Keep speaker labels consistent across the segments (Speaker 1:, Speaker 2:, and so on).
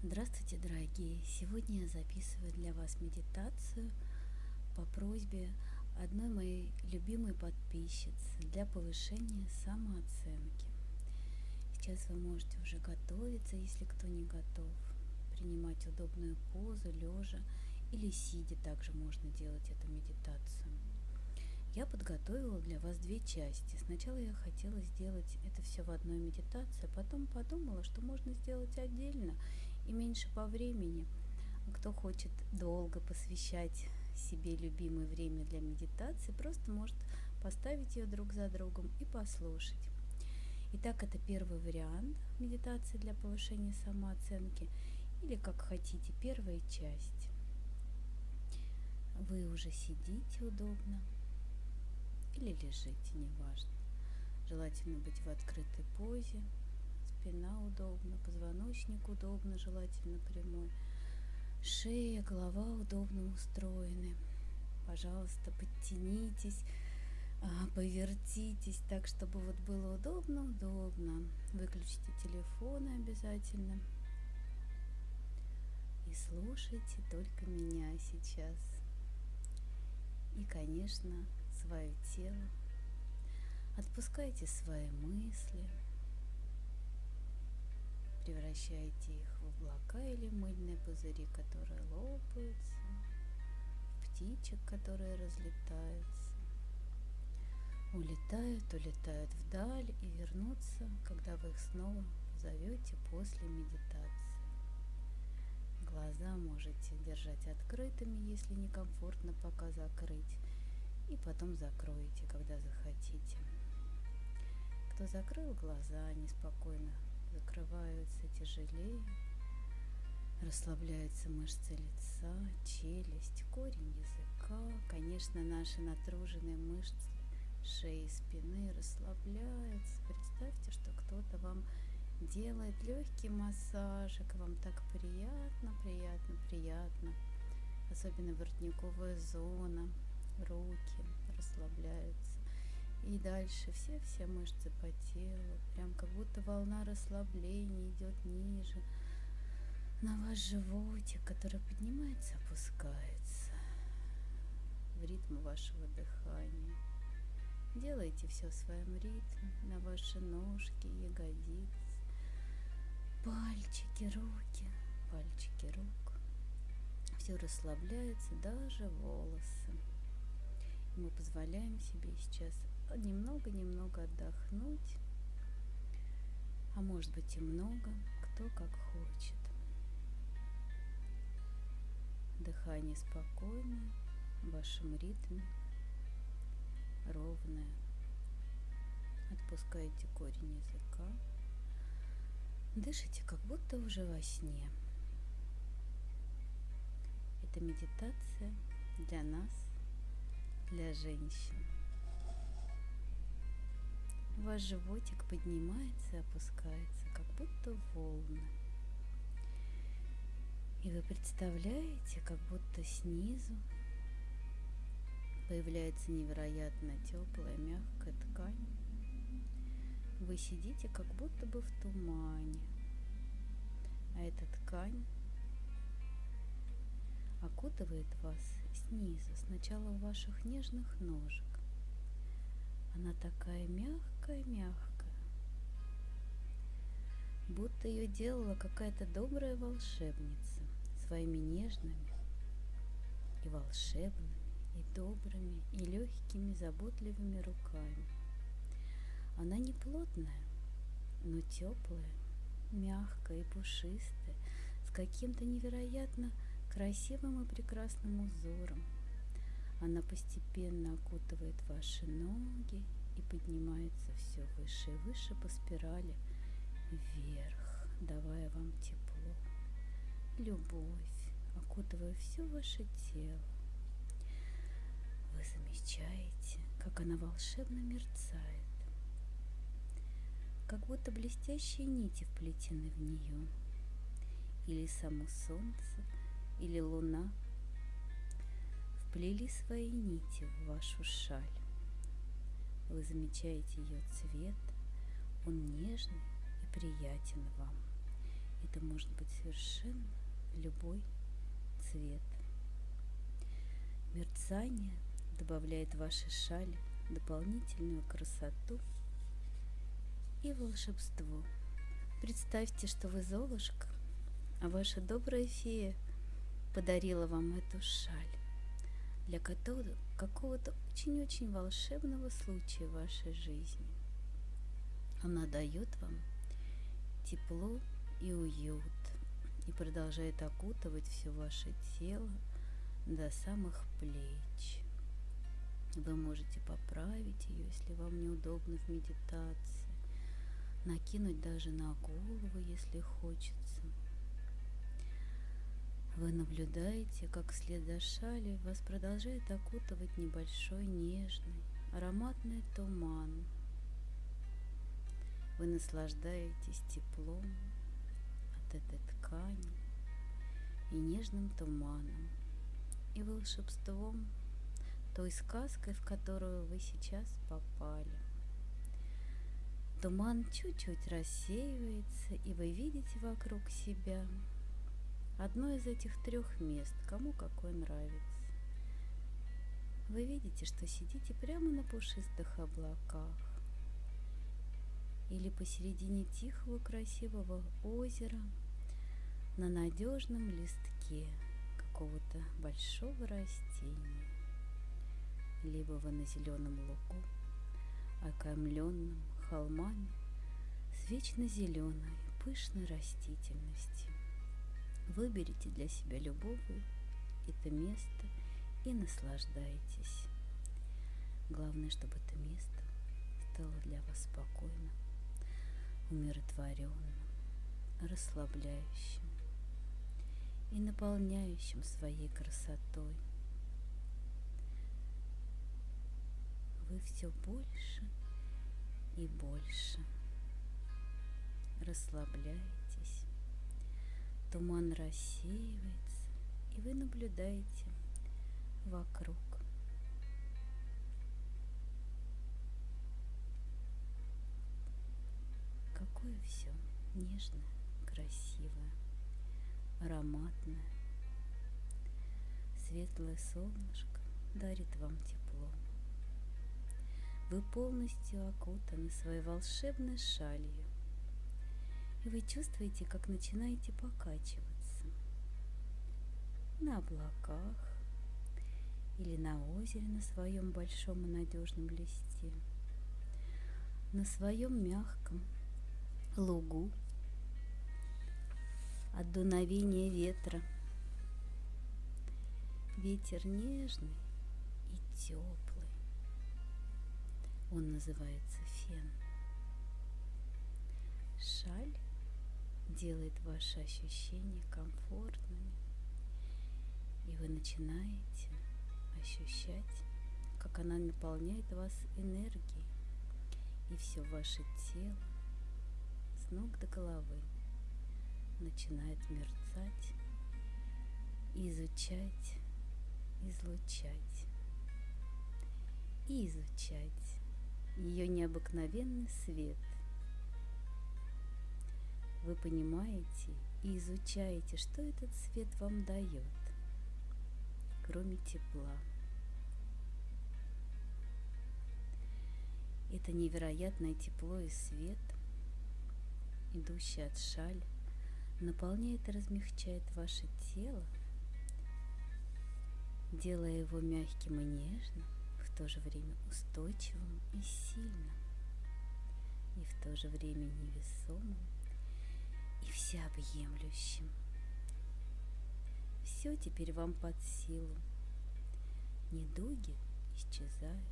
Speaker 1: Здравствуйте, дорогие! Сегодня я записываю для вас медитацию по просьбе одной моей любимой подписчицы для повышения самооценки. Сейчас вы можете уже готовиться, если кто не готов, принимать удобную позу, лежа или сидя, также можно делать эту медитацию. Я подготовила для вас две части. Сначала я хотела сделать это все в одной медитации, а потом подумала, что можно сделать отдельно и меньше по времени. Кто хочет долго посвящать себе любимое время для медитации, просто может поставить ее друг за другом и послушать. Итак, это первый вариант медитации для повышения самооценки или, как хотите, первая часть. Вы уже сидите удобно, или лежите, неважно. Желательно быть в открытой позе, спина удобна, позвоночник удобно, желательно прямой, шея, голова удобно устроены. Пожалуйста, подтянитесь, а, повертитесь так, чтобы вот было удобно, удобно. Выключите телефоны обязательно. И слушайте только меня сейчас. И, конечно, свое тело. Отпускайте свои мысли, превращайте их в облака или мыльные пузыри, которые лопаются, птичек, которые разлетаются, улетают, улетают вдаль и вернутся, когда вы их снова зовете после медитации. Глаза можете держать открытыми, если некомфортно пока закрыть и потом закроете, когда захотите. Кто закрыл глаза, они спокойно закрываются тяжелее, расслабляются мышцы лица, челюсть, корень языка, конечно, наши натруженные мышцы шеи и спины расслабляются. Представьте, что кто-то вам делает легкий массажик, вам так приятно, приятно, приятно, особенно воротниковая зона, руки расслабляются. И дальше все-все мышцы по телу, прям как будто волна расслабления идет ниже, на ваш животик, который поднимается, опускается в ритм вашего дыхания. Делайте все в своем ритме, на ваши ножки, ягодицы, пальчики, руки, пальчики рук. Все расслабляется, даже волосы. Мы позволяем себе сейчас немного-немного отдохнуть, а может быть и много, кто как хочет. Дыхание спокойное, в вашем ритме, ровное. Отпускайте корень языка. Дышите, как будто уже во сне. Это медитация для нас – для женщин. Ваш животик поднимается и опускается, как будто волны. И вы представляете, как будто снизу появляется невероятно теплая, мягкая ткань. Вы сидите как будто бы в тумане, а эта ткань окутывает вас снизу, сначала у ваших нежных ножек. Она такая мягкая-мягкая, будто ее делала какая-то добрая волшебница своими нежными и волшебными, и добрыми, и легкими, заботливыми руками. Она не плотная, но теплая, мягкая и пушистая, с каким-то невероятно красивым и прекрасным узором. Она постепенно окутывает ваши ноги и поднимается все выше и выше по спирали вверх, давая вам тепло, любовь, окутывая все ваше тело. Вы замечаете, как она волшебно мерцает, как будто блестящие нити вплетены в нее, или само солнце – или луна вплели свои нити в вашу шаль. Вы замечаете ее цвет, он нежный и приятен вам. Это может быть совершенно любой цвет. Мерцание добавляет вашей шали дополнительную красоту и волшебство. Представьте, что вы Золушка, а ваша добрая фея подарила вам эту шаль для какого-то очень-очень волшебного случая в вашей жизни. Она дает вам тепло и уют и продолжает окутывать все ваше тело до самых плеч. Вы можете поправить ее, если вам неудобно в медитации, накинуть даже на голову, если хочется. Вы наблюдаете, как вслед за шали вас продолжает окутывать небольшой нежный ароматный туман. Вы наслаждаетесь теплом от этой ткани и нежным туманом, и волшебством той сказкой, в которую вы сейчас попали. Туман чуть-чуть рассеивается, и вы видите вокруг себя одно из этих трех мест, кому какое нравится. Вы видите, что сидите прямо на пушистых облаках или посередине тихого красивого озера на надежном листке какого-то большого растения, либо вы на зеленом лугу, окаймленном холмами с вечно зеленой пышной растительностью. Выберите для себя любое это место и наслаждайтесь. Главное, чтобы это место стало для вас спокойным, умиротворенным, расслабляющим и наполняющим своей красотой. Вы все больше и больше расслабляетесь, туман рассеивается, и вы наблюдаете вокруг. Какое все нежное, красивое, ароматное. Светлое солнышко дарит вам тепло. Вы полностью окутаны своей волшебной шалью, и вы чувствуете, как начинаете покачиваться на облаках или на озере на своем большом и надежном листе, на своем мягком лугу от дуновения ветра. Ветер нежный и теплый. Он называется фен. Шаль делает ваши ощущения комфортными, и вы начинаете ощущать, как она наполняет вас энергией, и все ваше тело с ног до головы начинает мерцать, изучать, излучать. И изучать ее необыкновенный свет. Вы понимаете и изучаете, что этот свет вам дает, кроме тепла. Это невероятное тепло и свет, идущий от шаль, наполняет и размягчает ваше тело, делая его мягким и нежным, то же время устойчивым и сильным, и в то же время невесомым всеобъемлющим. Все теперь вам под силу. Недуги исчезают.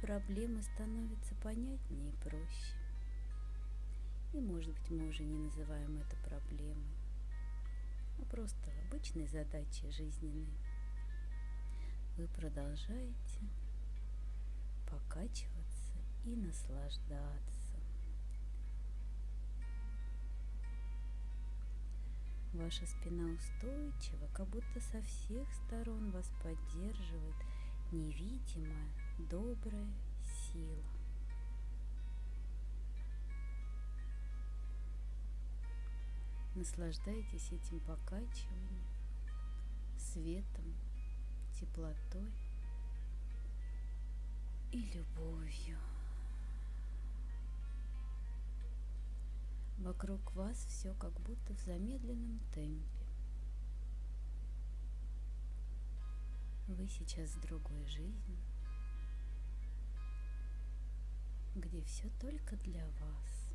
Speaker 1: Проблемы становятся понятнее и проще. И, может быть, мы уже не называем это проблемой, а просто обычной задачей жизненной вы продолжаете покачиваться и наслаждаться. Ваша спина устойчива, как будто со всех сторон вас поддерживает невидимая добрая сила. Наслаждайтесь этим покачиванием, светом, теплотой и любовью. Вокруг вас все как будто в замедленном темпе. Вы сейчас в другой жизни, где все только для вас.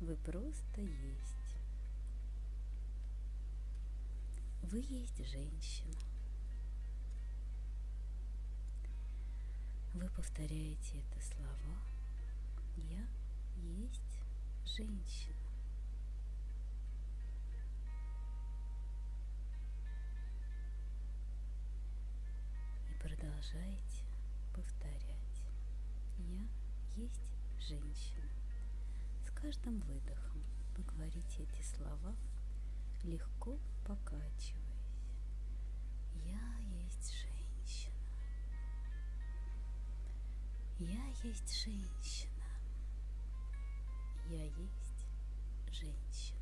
Speaker 1: Вы просто есть. Вы есть женщина. Вы повторяете это слова. Я есть женщина. И продолжаете повторять. Я есть женщина. С каждым выдохом вы говорите эти слова, легко покачиваясь. Я есть женщина. Я есть женщина. Женщина.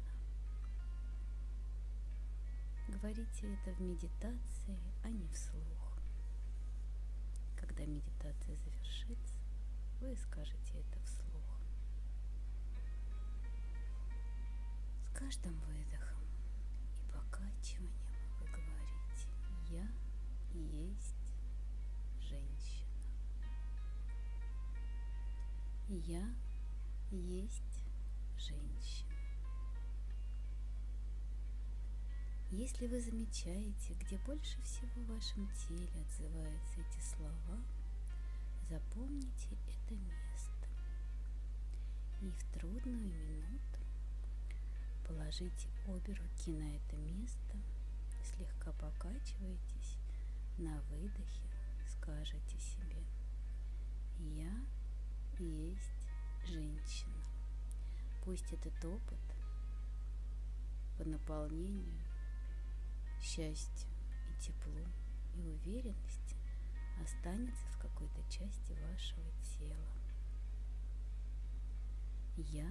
Speaker 1: Говорите это в медитации, а не вслух. Когда медитация завершится, вы скажете это вслух. С каждым выдохом и покачиванием вы говорите «Я есть женщина». Я есть женщина. Если вы замечаете, где больше всего в вашем теле отзываются эти слова, запомните это место. И в трудную минуту положите обе руки на это место, слегка покачивайтесь, на выдохе скажете себе «Я есть женщина». Пусть этот опыт по наполнению счастью и теплу и уверенности останется в какой-то части вашего тела. Я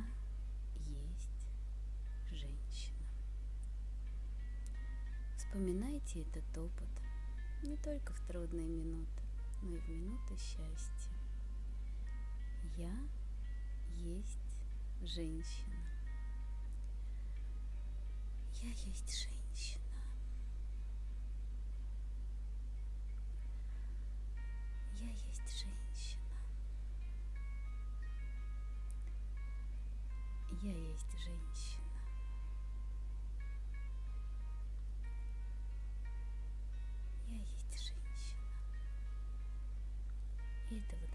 Speaker 1: есть женщина. Вспоминайте этот опыт не только в трудные минуты, но и в минуты счастья. Я есть женщина. Я есть женщина.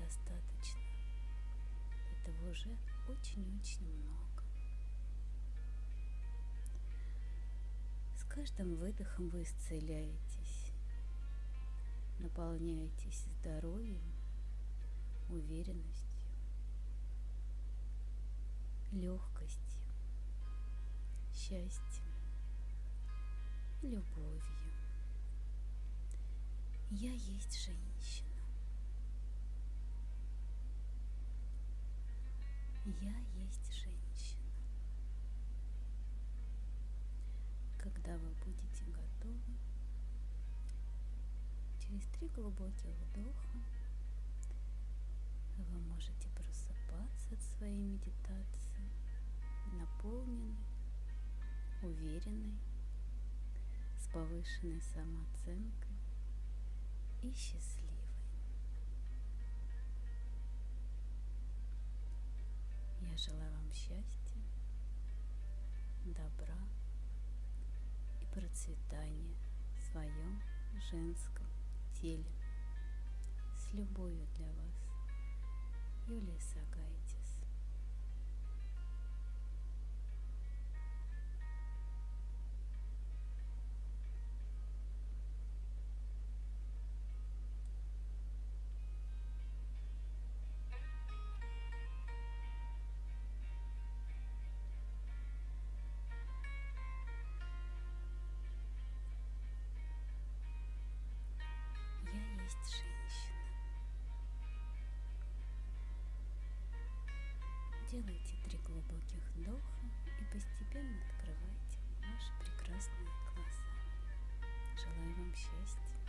Speaker 1: Достаточно. Этого уже очень-очень много. С каждым выдохом вы исцеляетесь, наполняетесь здоровьем, уверенностью, легкостью, счастьем, любовью. Я есть женщина. Через три глубоких вдоха вы можете просыпаться от своей медитации, наполненной, уверенной, с повышенной самооценкой и счастливой. Я желаю вам счастья, добра и процветания в своем женском теле. С любовью для вас, Юлия Сагайтис. Сделайте три глубоких вдоха и постепенно открывайте ваши прекрасные глаза. Желаю вам счастья.